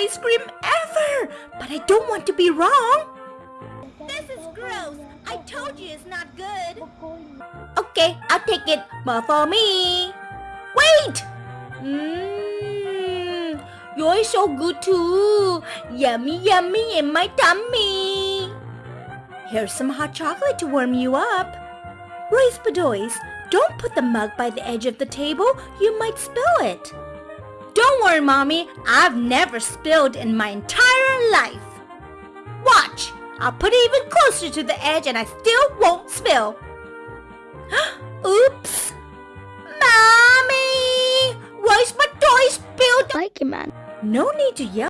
ice cream ever, but I don't want to be wrong. This is gross. I told you it's not good. Okay, I'll take it, but for me. Wait! Mmm, you're so good too. Yummy, yummy in my tummy. Here's some hot chocolate to warm you up. Royce Bedoys, don't put the mug by the edge of the table. You might spill it. Don't worry, Mommy. I've never spilled in my entire life. Watch! I'll put it even closer to the edge and I still won't spill. Oops! Mommy! Royce Bedoys spilled... Like man. No need to yell.